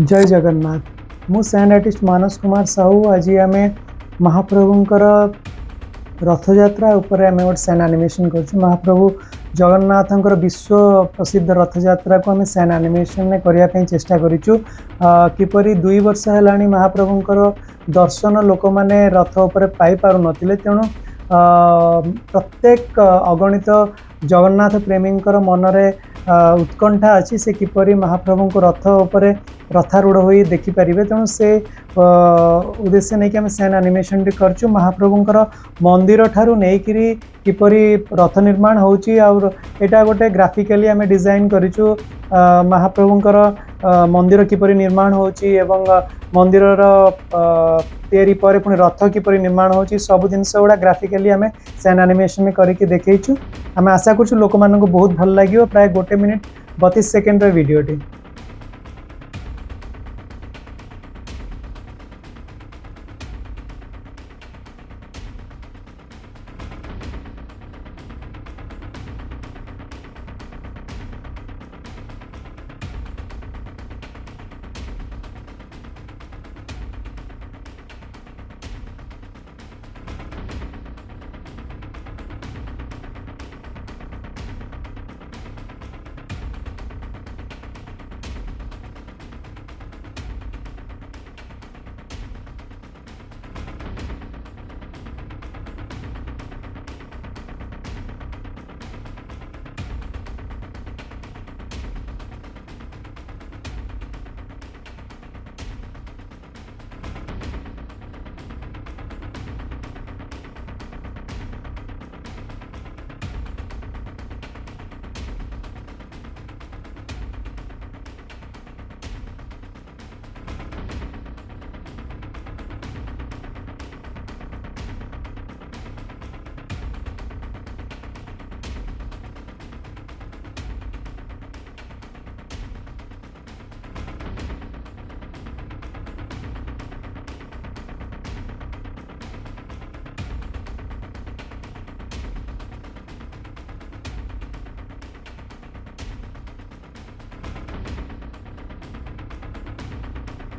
जय जगन्नाथ मुड आर्टिस्ट मानस कुमार साहू आज आम महाप्रभुंर रथजात्रा उपर आम गोटे सैन आनिमेसन कर महाप्रभु जगन्नाथ विश्व प्रसिद्ध रथजात्रा को आम सैन आनिमेसन करने चेषा कर दुई वर्ष है महाप्रभुंर दर्शन लोक मैंने रथ उपर न तेणु प्रत्येक अगणित जगन्नाथ प्रेमी मनरे उत्कंठा अच्छी से किपर महाप्रभु को रथ उपर रथारूढ़ हो देखिपर तेणु से उद्देश्य नहीं कि आम सैन आनिमेसन टी कर महाप्रभुरा मंदिर ठार् नहीं किपरी रथ निर्माण होटा गोटे ग्राफिकाली आम डिजाइन कर महाप्रभुंर मंदिर किपर निर्माण हो मंदिर या पर पुणी रथ किपर निर्माण हो सब गुड़ा ग्राफिकाली आम सैन आनिमेसन कर देखु आम आशा कर बहुत भल लगे प्राय गोटे मिनिट बतीस सेकेंडर भिडटी